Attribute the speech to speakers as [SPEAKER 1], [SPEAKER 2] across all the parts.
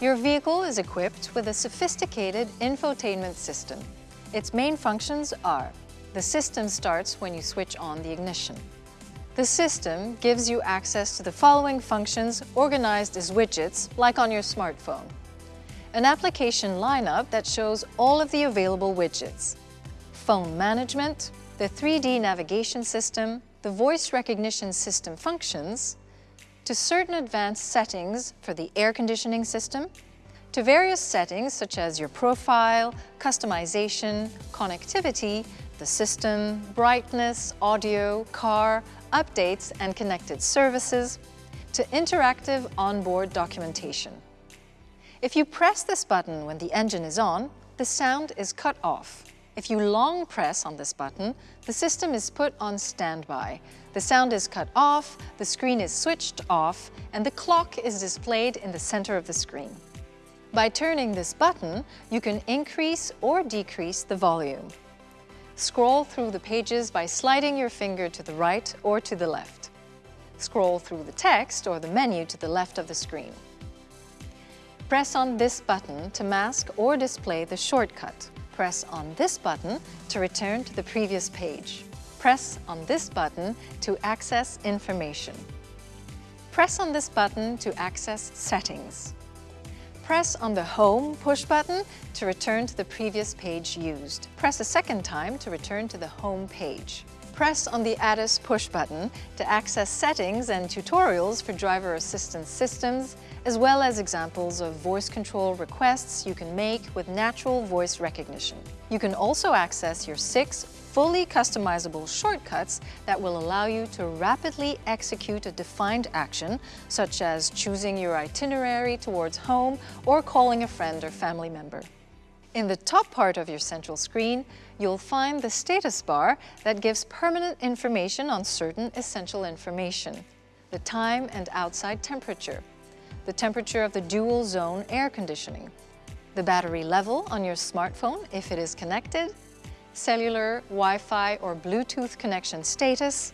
[SPEAKER 1] Your vehicle is equipped with a sophisticated infotainment system. Its main functions are the system starts when you switch on the ignition. The system gives you access to the following functions organized as widgets, like on your smartphone. An application lineup that shows all of the available widgets. Phone management, the 3D navigation system, the voice recognition system functions, to certain advanced settings for the air conditioning system, to various settings such as your profile, customization, connectivity, the system, brightness, audio, car, updates and connected services, to interactive onboard documentation. If you press this button when the engine is on, the sound is cut off. If you long press on this button, the system is put on standby. The sound is cut off, the screen is switched off, and the clock is displayed in the center of the screen. By turning this button, you can increase or decrease the volume. Scroll through the pages by sliding your finger to the right or to the left. Scroll through the text or the menu to the left of the screen. Press on this button to mask or display the shortcut. Press on this button to return to the previous page. Press on this button to access information. Press on this button to access settings. Press on the Home push button to return to the previous page used. Press a second time to return to the Home page. Press on the ADAS push button to access settings and tutorials for driver assistance systems, as well as examples of voice control requests you can make with natural voice recognition. You can also access your six fully customizable shortcuts that will allow you to rapidly execute a defined action, such as choosing your itinerary towards home or calling a friend or family member. In the top part of your central screen, you'll find the status bar that gives permanent information on certain essential information. The time and outside temperature, the temperature of the dual zone air conditioning, the battery level on your smartphone if it is connected, cellular, Wi-Fi or Bluetooth connection status,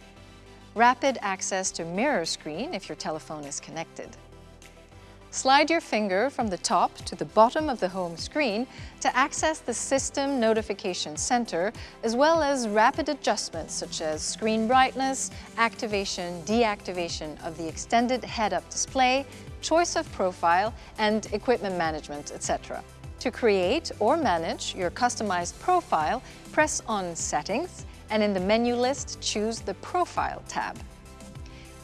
[SPEAKER 1] rapid access to mirror screen if your telephone is connected. Slide your finger from the top to the bottom of the home screen to access the System Notification Center, as well as rapid adjustments such as screen brightness, activation, deactivation of the extended head-up display, choice of profile, and equipment management, etc. To create or manage your customized profile, press on Settings and in the menu list choose the Profile tab.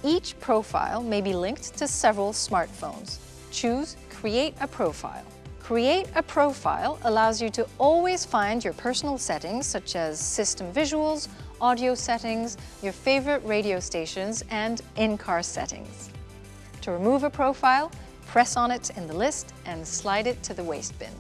[SPEAKER 1] Each profile may be linked to several smartphones. Choose Create a Profile. Create a profile allows you to always find your personal settings such as system visuals, audio settings, your favorite radio stations, and in-car settings. To remove a profile, press on it in the list and slide it to the waste bin.